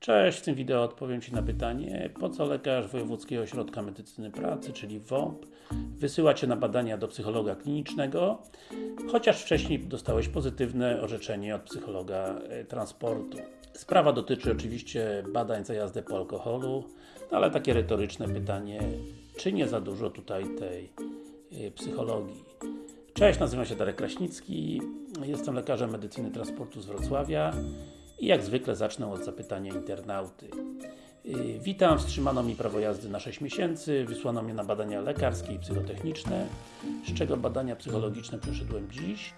Cześć, w tym wideo odpowiem Ci na pytanie, po co lekarz Wojewódzkiego Ośrodka Medycyny Pracy, czyli WOMP, wysyła Cię na badania do psychologa klinicznego, chociaż wcześniej dostałeś pozytywne orzeczenie od psychologa e, transportu. Sprawa dotyczy oczywiście badań za jazdę po alkoholu, ale takie retoryczne pytanie, czy nie za dużo tutaj tej e, psychologii? Cześć, nazywam się Darek Kraśnicki, jestem lekarzem medycyny transportu z Wrocławia i jak zwykle zacznę od zapytania internauty. Yy, Witam, wstrzymano mi prawo jazdy na 6 miesięcy, wysłano mnie na badania lekarskie i psychotechniczne, z czego badania psychologiczne przeszedłem dziś.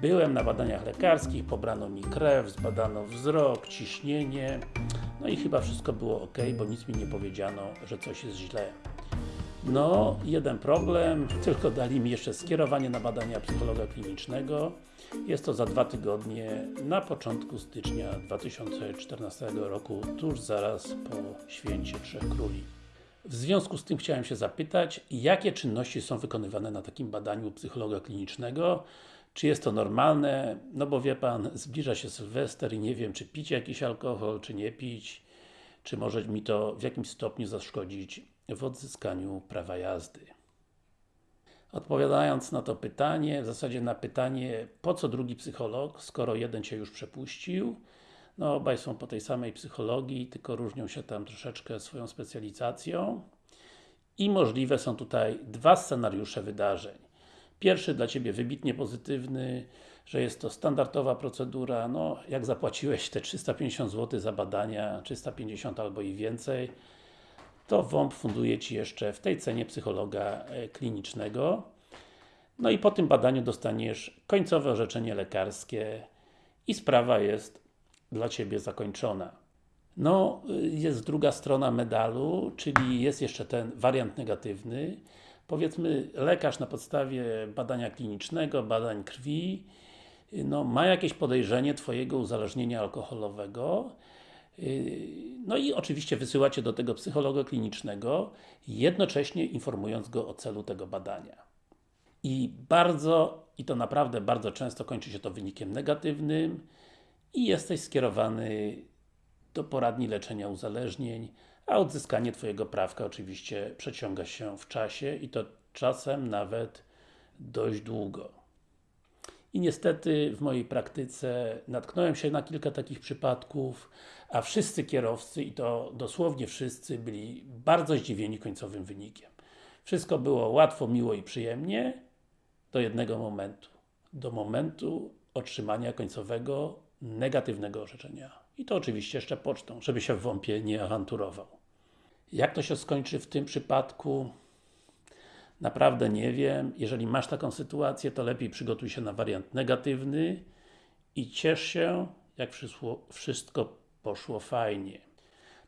Byłem na badaniach lekarskich, pobrano mi krew, zbadano wzrok, ciśnienie, no i chyba wszystko było ok, bo nic mi nie powiedziano, że coś jest źle. No, jeden problem, tylko dali mi jeszcze skierowanie na badania psychologa klinicznego. Jest to za dwa tygodnie, na początku stycznia 2014 roku, tuż zaraz po Święcie Trzech Króli. W związku z tym chciałem się zapytać, jakie czynności są wykonywane na takim badaniu psychologa klinicznego? Czy jest to normalne? No bo wie Pan, zbliża się Sylwester i nie wiem, czy pić jakiś alkohol, czy nie pić, czy może mi to w jakimś stopniu zaszkodzić w odzyskaniu prawa jazdy. Odpowiadając na to pytanie, w zasadzie na pytanie, po co drugi psycholog, skoro jeden Cię już przepuścił, no obaj są po tej samej psychologii, tylko różnią się tam troszeczkę swoją specjalizacją i możliwe są tutaj dwa scenariusze wydarzeń. Pierwszy dla Ciebie wybitnie pozytywny, że jest to standardowa procedura, no jak zapłaciłeś te 350 zł za badania, 350 albo i więcej, to WOMP funduje Ci jeszcze w tej cenie psychologa e, klinicznego. No i po tym badaniu dostaniesz końcowe orzeczenie lekarskie i sprawa jest dla Ciebie zakończona. No, y, jest druga strona medalu, czyli jest jeszcze ten wariant negatywny. Powiedzmy, lekarz na podstawie badania klinicznego, badań krwi, y, no, ma jakieś podejrzenie Twojego uzależnienia alkoholowego no i oczywiście wysyłacie do tego psychologa klinicznego, jednocześnie informując go o celu tego badania. I bardzo, i to naprawdę bardzo często kończy się to wynikiem negatywnym i jesteś skierowany do poradni leczenia uzależnień, a odzyskanie Twojego prawka oczywiście przeciąga się w czasie i to czasem nawet dość długo. I niestety w mojej praktyce natknąłem się na kilka takich przypadków, a wszyscy kierowcy, i to dosłownie wszyscy, byli bardzo zdziwieni końcowym wynikiem. Wszystko było łatwo, miło i przyjemnie do jednego momentu. Do momentu otrzymania końcowego negatywnego orzeczenia. I to oczywiście jeszcze pocztą, żeby się w WOMP-ie nie awanturował. Jak to się skończy w tym przypadku? Naprawdę nie wiem. Jeżeli masz taką sytuację, to lepiej przygotuj się na wariant negatywny i ciesz się, jak wszystko poszło fajnie.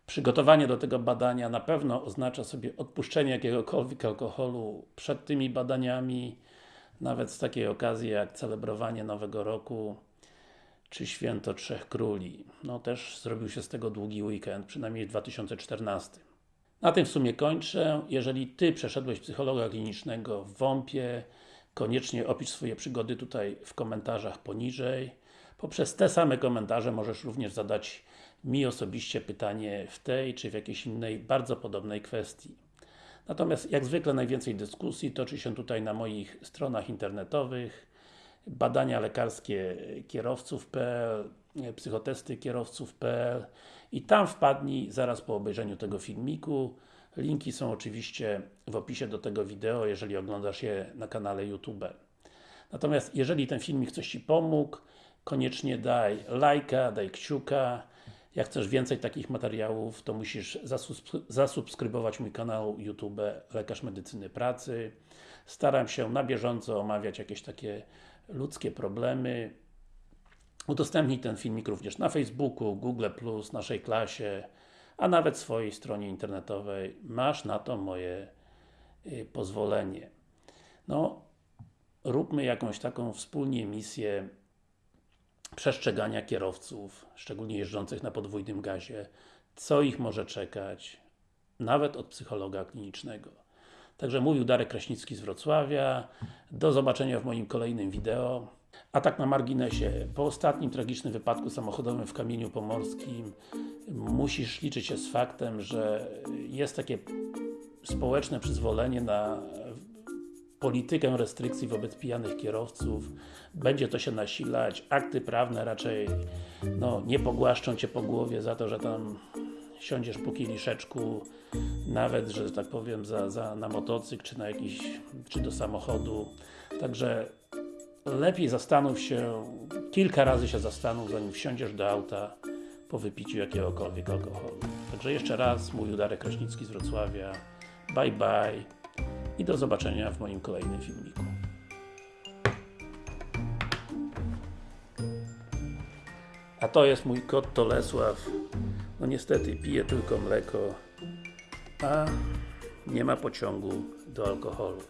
Przygotowanie do tego badania na pewno oznacza sobie odpuszczenie jakiegokolwiek alkoholu przed tymi badaniami, nawet z takiej okazji jak celebrowanie Nowego Roku czy Święto Trzech Króli. No też zrobił się z tego długi weekend, przynajmniej w 2014. Na tym w sumie kończę. Jeżeli Ty przeszedłeś psychologa klinicznego w WOMP-ie, koniecznie opisz swoje przygody tutaj w komentarzach poniżej. Poprzez te same komentarze możesz również zadać mi osobiście pytanie w tej, czy w jakiejś innej, bardzo podobnej kwestii. Natomiast, jak zwykle, najwięcej dyskusji toczy się tutaj na moich stronach internetowych badania lekarskie kierowców.pl psychotesty kierowców.pl i tam wpadnij zaraz po obejrzeniu tego filmiku. Linki są oczywiście w opisie do tego wideo, jeżeli oglądasz je na kanale YouTube. Natomiast jeżeli ten filmik coś Ci pomógł, koniecznie daj lajka, daj kciuka. Jak chcesz więcej takich materiałów, to musisz zasubskrybować mój kanał YouTube Lekarz Medycyny Pracy. Staram się na bieżąco omawiać jakieś takie ludzkie problemy, Udostępnij ten filmik również na Facebooku, Google+, naszej klasie, a nawet swojej stronie internetowej. Masz na to moje y, pozwolenie. No, róbmy jakąś taką wspólnie misję przestrzegania kierowców, szczególnie jeżdżących na podwójnym gazie, co ich może czekać, nawet od psychologa klinicznego. Także mówił Darek Kraśnicki z Wrocławia. Do zobaczenia w moim kolejnym wideo. A tak na marginesie, po ostatnim tragicznym wypadku samochodowym w Kamieniu Pomorskim musisz liczyć się z faktem, że jest takie społeczne przyzwolenie na politykę restrykcji wobec pijanych kierowców, będzie to się nasilać, akty prawne raczej no, nie pogłaszczą Cię po głowie za to, że tam siądziesz po kieliszeczku, nawet, że tak powiem, za, za, na motocykl, czy na jakiś, czy do samochodu, także lepiej zastanów się, kilka razy się zastanów, zanim wsiądziesz do auta po wypiciu jakiegokolwiek alkoholu. Także jeszcze raz, mówił Darek Kraśnicki z Wrocławia, bye bye i do zobaczenia w moim kolejnym filmiku. A to jest mój kot Tolesław. No niestety pije tylko mleko, a nie ma pociągu do alkoholu.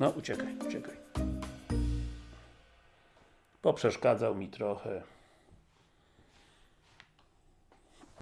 No uciekaj, uciekaj. Poprzeszkadzał mi trochę.